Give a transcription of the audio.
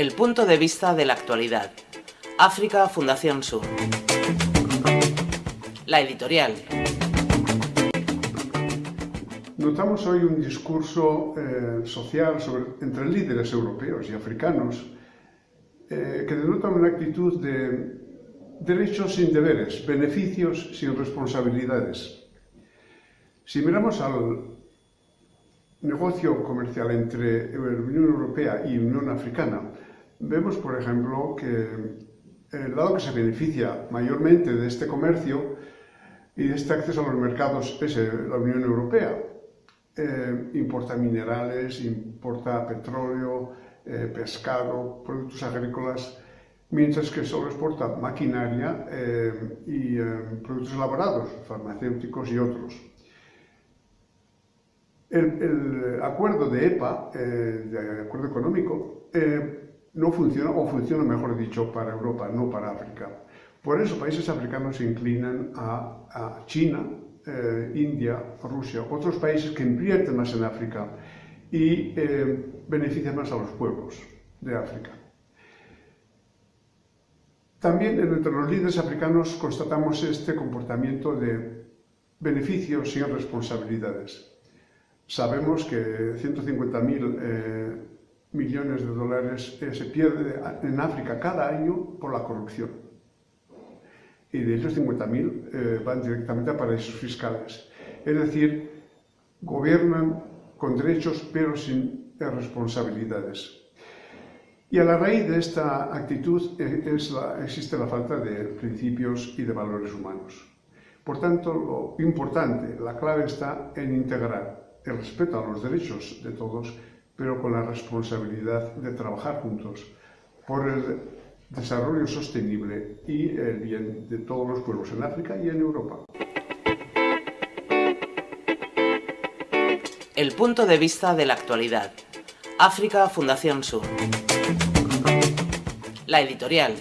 El punto de vista de la actualidad. África Fundación Sur. La editorial. Notamos hoy un discurso eh, social entre líderes europeos y africanos eh, que denota una actitud de derechos sin deberes, beneficios sin responsabilidades. Si miramos al negocio comercial entre la Unión Europea y Unión Africana, vemos, por ejemplo, que el dado que se beneficia mayormente de este comercio y de este acceso a los mercados es la Unión Europea. Eh, importa minerales, importa petróleo, eh, pescado, productos agrícolas, mientras que solo exporta maquinaria eh, y productos elaborados, farmacéuticos y otros. El, acuerdo de EPA, de acuerdo económico, no funciona, o funciona mejor dicho, para Europa, no para África. Por eso países africanos se inclinan a, China, eh, India, Rusia, otros países que invierten más en África y eh, benefician más a los pueblos de África. También entre los líderes africanos constatamos este comportamiento de beneficios sin responsabilidades. Sabemos que 150.000 eh, millones de dólares eh, se pierde en África cada año por la corrupción. Y de ellos 50.000 eh, van directamente a paraísos fiscales. Es decir, gobiernan con derechos pero sin responsabilidades. Y a la raíz de esta actitud eh, es existe la falta de principios y de valores humanos. Por tanto, lo importante, la clave está en integrar el respeto a los derechos de todos pero con la responsabilidad de trabajar juntos por el desarrollo sostenible y el bien de todos los pueblos en África y en Europa. El punto de vista de la actualidad. África Fundación Sur. La editorial.